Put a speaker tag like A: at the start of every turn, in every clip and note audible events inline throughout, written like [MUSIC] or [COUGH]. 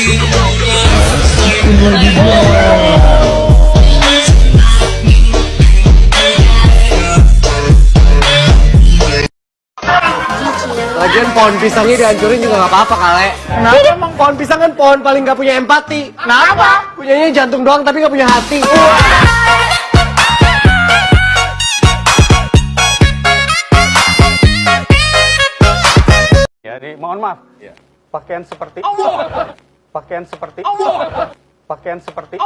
A: Lagian pohon pisangnya dihancurin juga gak apa-apa kale. Kenapa? Emang pohon pisang kan pohon paling gak punya empati. Kenapa? Punyanya jantung doang tapi gak punya hati.
B: Jadi mohon maaf. Pakaian seperti Pakaian seperti Pakaian seperti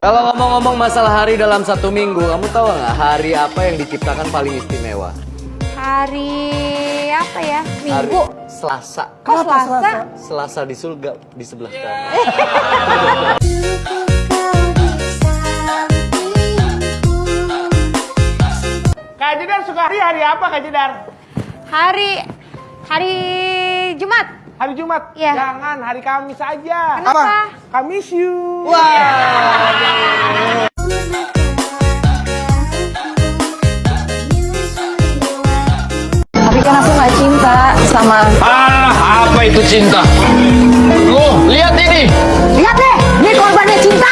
A: Kalau ngomong-ngomong masalah hari dalam satu minggu Kamu tahu nggak hari apa yang diciptakan paling istimewa?
C: Hari apa ya?
A: Hari
C: Minggu.
A: Selasa
C: Kok Selasa?
A: Selasa di surga di sebelah kamu [LAUGHS]
D: Kak Jedar suka hari hari apa Kak Jedar?
C: Hari hari Jumat.
D: Hari Jumat?
C: Iya.
D: Jangan, hari Kamis aja.
C: Kenapa?
D: Kamis you.
C: Tapi kan aku nggak cinta sama.
E: Ah, apa itu cinta? Loh, lihat ini.
C: Lihat deh, ini korbannya cinta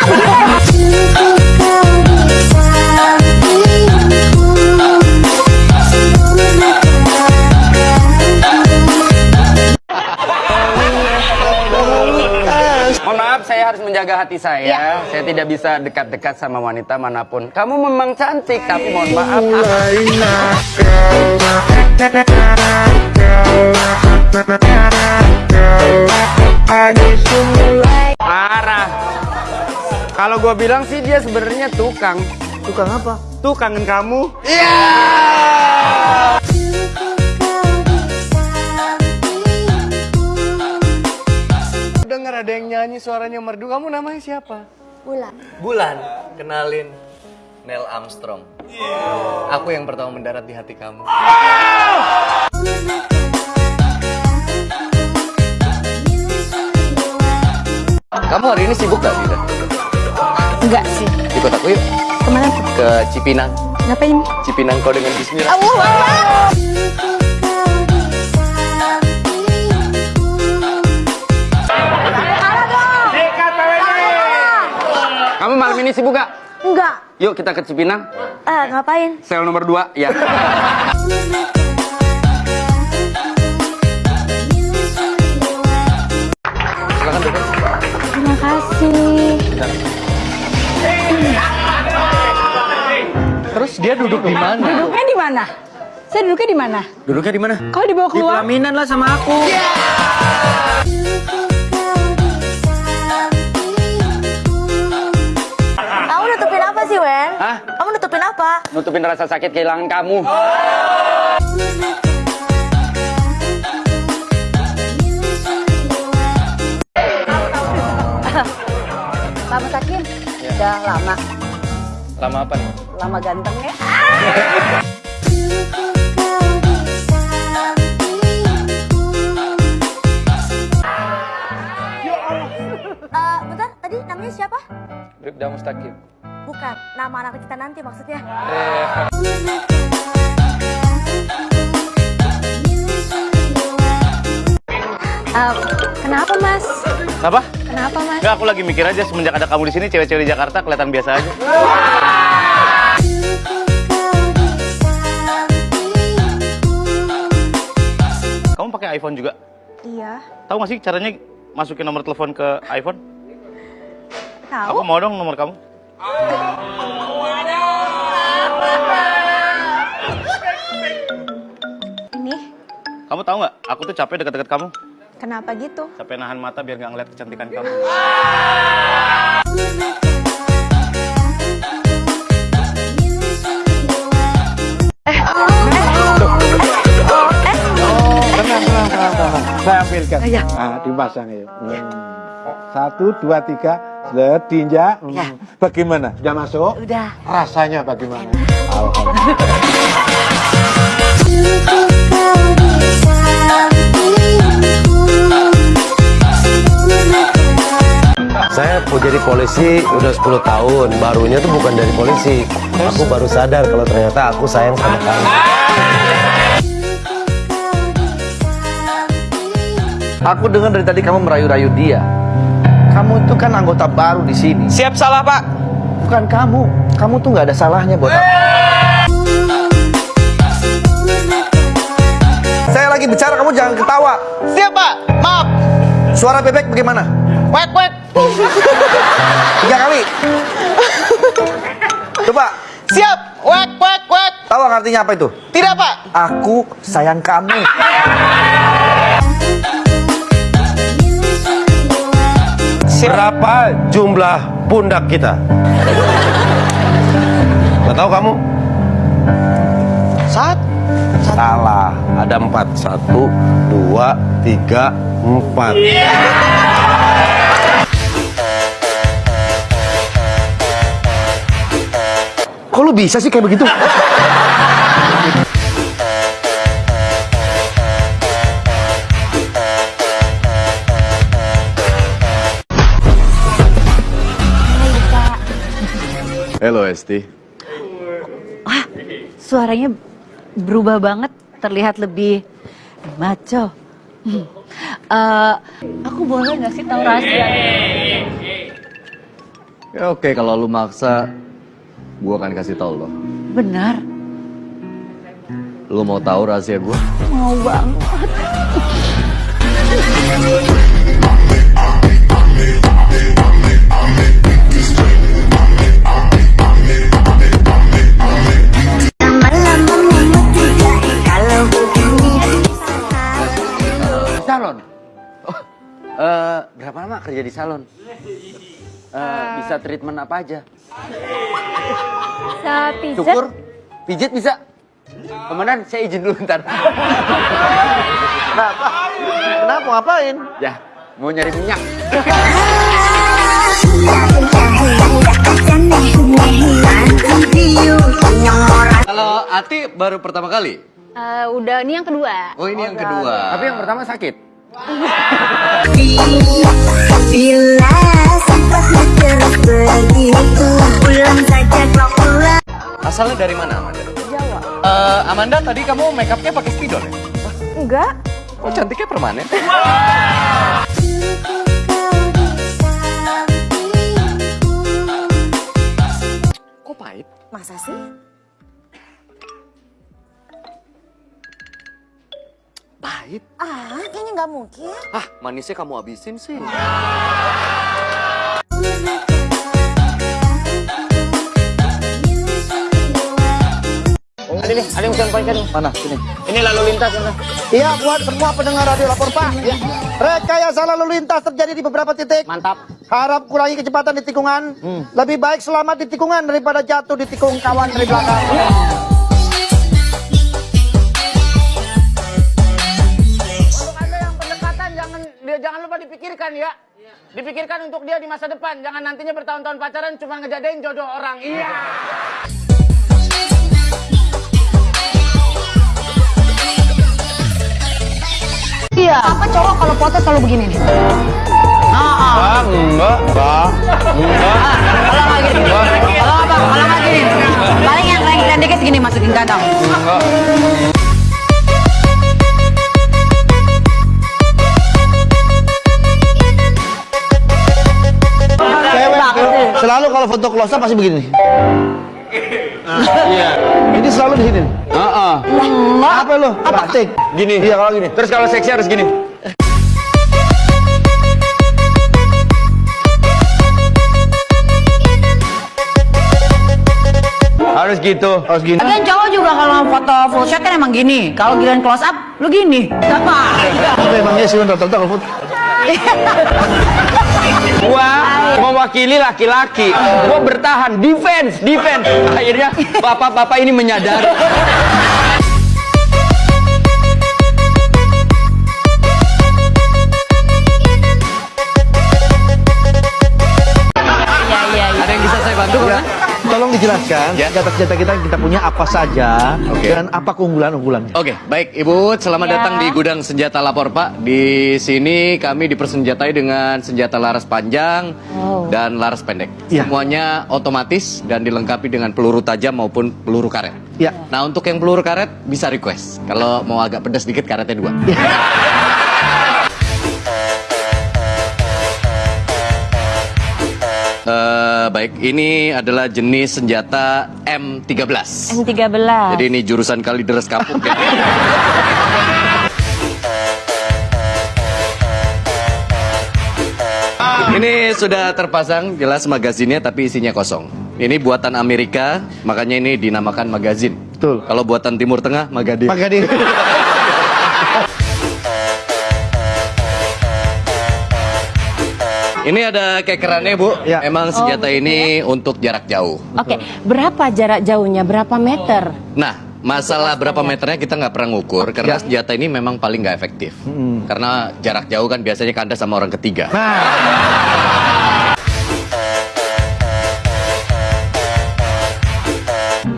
E: menjaga hati saya. Saya tidak bisa dekat-dekat sama wanita mana pun. Kamu memang cantik, tapi mohon maaf. Parah. Kalau gua bilang sih dia sebenarnya tukang.
B: Tukang apa? Tuh kangen kamu.
A: Dengar ada yang nyanyi suaranya merdu Kamu namanya siapa?
C: Bulan.
A: Bulan Kenalin Neil Armstrong Aku yang pertama mendarat di hati kamu Kamu hari ini sibuk gak, Dida?
C: Enggak sih.
A: Ikut aku yuk
C: Ke mana tuh?
A: ke Cipinang
C: Ngapain?
A: Cipinang kau dengan bismillah
C: Allah Allah.
E: Ini sibuk gak?
C: Enggak.
E: Yuk kita ke Cipinang.
C: Ah, ngapain?
E: Sel nomor 2, ya.
A: Silakan duduk
C: Terima kasih.
A: Terus dia duduk di mana?
C: Duduknya di mana? Saya duduknya di mana?
A: Duduknya di mana?
C: Kalau dibawa
E: Di
C: keluar?
E: pelaminan lah sama aku.
C: Kamu sih, Wen?
E: Hah?
C: Kamu nutupin apa?
E: Nutupin rasa sakit kehilangan kamu. [LAUGHS]
C: Pak Mutakin, udah lama.
A: Lama apa nih?
C: Lama ganteng ya. [LAUGHS] Eh, bentar, tadi namanya siapa?
A: Bribda Mustaqim
C: Bukan, nama anak kita nanti maksudnya. Eh, kenapa mas?
B: Apa?
C: Kenapa mas?
B: Enggak, aku lagi mikir aja semenjak ada kamu di sini cewek-cewek di Jakarta kelihatan biasa aja. Kamu pakai iPhone juga?
C: Iya,
B: Tahu gak sih caranya masukin nomor telepon ke iPhone?
C: tahu.
B: Aku mau dong nomor kamu.
C: Ini
B: Kamu tahu nggak? Aku tuh capek deket-deket kamu.
C: kenapa gitu?
B: Capek nahan mata biar nggak ngeliat kecantikan kamu.
F: Tenang, tenang, tenang, tenang. Saya ambilkan. Nah, dipasang ya. Hmm. Satu, dua, tiga. Set, diinjak. Hmm. Bagaimana? Sudah masuk?
C: Udah.
F: Rasanya bagaimana? Alhamdulillah.
G: Saya mau jadi polisi udah 10 tahun. Barunya tuh bukan dari polisi. Aku baru sadar kalau ternyata aku sayang sama kamu.
H: Aku dengar dari tadi kamu merayu-rayu dia. Kamu itu kan anggota baru di sini.
E: Siap salah, Pak.
H: Bukan kamu. Kamu tuh nggak ada salahnya buat aku. Saya lagi bicara, kamu jangan ketawa.
I: Siap pak, maaf.
H: Suara bebek bagaimana?
I: Wek wek.
H: Tiga kali. Coba,
I: Siap, wek wek wek.
H: tahu artinya apa itu?
I: Tidak pak.
H: Aku sayang kamu.
G: Berapa jumlah pundak kita? Gak tahu kamu?
H: Saat
G: Salah, ada empat. Satu, dua, tiga, empat.
H: Kok lu bisa sih kayak begitu?
G: Halo Esti.
J: Suaranya berubah banget, terlihat lebih maco. Hmm. Eh, aku boleh nggak sih tahu rahasia?
A: Ya oke kalau lu maksa gua akan kasih tahu lo.
J: Benar,
A: Lu mau tahu rahasia gua?
J: mau banget.
E: Kerja di salon? Eh, bisa treatment apa aja?
J: Bisa pijat?
E: Cukur? Pijit bisa? Komandan, saya izin dulu ntar.
H: Kenapa? Kenapa? Ngapain?
E: Ya, mau nyari minyak.
A: Kalau Ati baru pertama kali.
J: Eh, udah, ini yang kedua.
A: Oh ini yang kedua.
E: Tapi yang pertama sakit.
K: Bila sempat terus begitu Pulang saja kau pulang
A: Asalnya dari mana Amanda? Jawa. Amanda tadi kamu make upnya pakai spidol ya?
J: Enggak.
A: Oh cantiknya permanen. [LAUGHS] Kok pahit?
K: Masa sih?
A: Pahit?
K: Ah, kayaknya nggak mungkin
A: Ah manisnya kamu habisin sih.
E: Ada nih, ada yang bisa sampaikan.
H: Mana? Sini.
E: Ini lalu lintas. Mana?
H: Iya, buat semua pendengar radio lapor Pak. Ya. Rekayasa lalu lintas terjadi di beberapa titik.
E: Mantap.
H: Harap kurangi kecepatan di tikungan. Lebih baik selamat di tikungan daripada jatuh di tikung kawan dari belakang.
I: Untuk lupa dipikirkan ya. Dipikirkan untuk dia di masa depan. Jangan nantinya bertahun-tahun pacaran cuma ngejadain jodoh orang. Iya.
J: Iya. Apa cowok kalau foto selalu begini nih?
E: Ah, enggak, enggak, enggak.
J: Kalau nggak gini. Kalau apa? Kalau nggak gini. Paling yang keren dikit gini masukin kantong.
H: Cewek selalu kalau foto close up pasti begini. Iya. Ini selalu di sini.
E: Heeh.
H: Apa lo? Praktik.
E: Gini.
H: Iya kalau gini.
E: Terus kalau seksi harus gini. Harus gitu.
H: Harus gini.
J: Lagian cowok juga kalau foto full shot kan emang gini. Kalau giliran close up, lu gini. Apa?
H: Apa emangnya sih rata-rata kalau foto?
E: Gua mewakili laki-laki. Gua bertahan, defense, defense. Akhirnya bapak-bapak ini menyadari.
H: Dijelaskan
A: Ya.
H: senjata-senjata kita yang kita punya apa saja
A: Oke.
H: dan apa keunggulan-unggulannya.
A: Oke, baik Ibu, selamat
J: Ya.
A: datang di gudang senjata lapor Pak. Di sini kami dipersenjatai dengan senjata laras panjang
J: Wow.
A: dan laras pendek.
H: Ya.
A: Semuanya otomatis dan dilengkapi dengan peluru tajam maupun peluru karet.
H: Ya.
A: Nah untuk yang peluru karet bisa request. Kalau mau agak pedas dikit karetnya dua. Eh, [LAUGHS] baik, ini adalah jenis senjata M13.
J: M13.
A: Jadi ini jurusan Kalideres Kapuk ya. [LAUGHS] Ini sudah terpasang jelas magazinnya tapi isinya kosong. Ini buatan Amerika, makanya ini dinamakan magazin.
H: Betul.
A: Kalau buatan Timur Tengah, Magadin.
H: Maka [LAUGHS]
A: Ini ada kekerannya Bu.
H: Ya.
A: Memang senjata
J: begitu
A: ini untuk jarak jauh.
J: Oke, berapa jarak jauhnya? Berapa meter?
A: Nah, masalah berapa meternya kita nggak pernah ngukur karena
H: Ya.
A: senjata ini memang paling nggak efektif. Karena jarak jauh kan biasanya kandas sama orang ketiga.
H: Nah,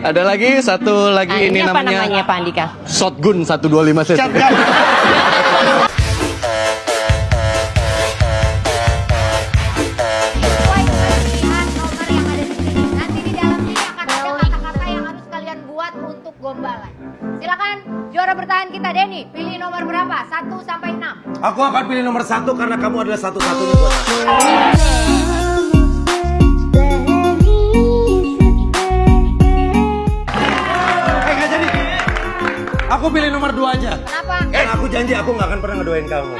A: Ada lagi satu lagi
J: Ah,
A: ini,
J: apa
A: namanya,
J: namanya Pak Andika?
A: shotgun 125 cc.
G: Aku akan pilih nomor satu karena kamu adalah satu-satunya buat aku. Eh, jadi. Aku pilih nomor dua aja.
K: Kenapa?
G: Eh aku janji aku nggak akan pernah ngedoain kamu.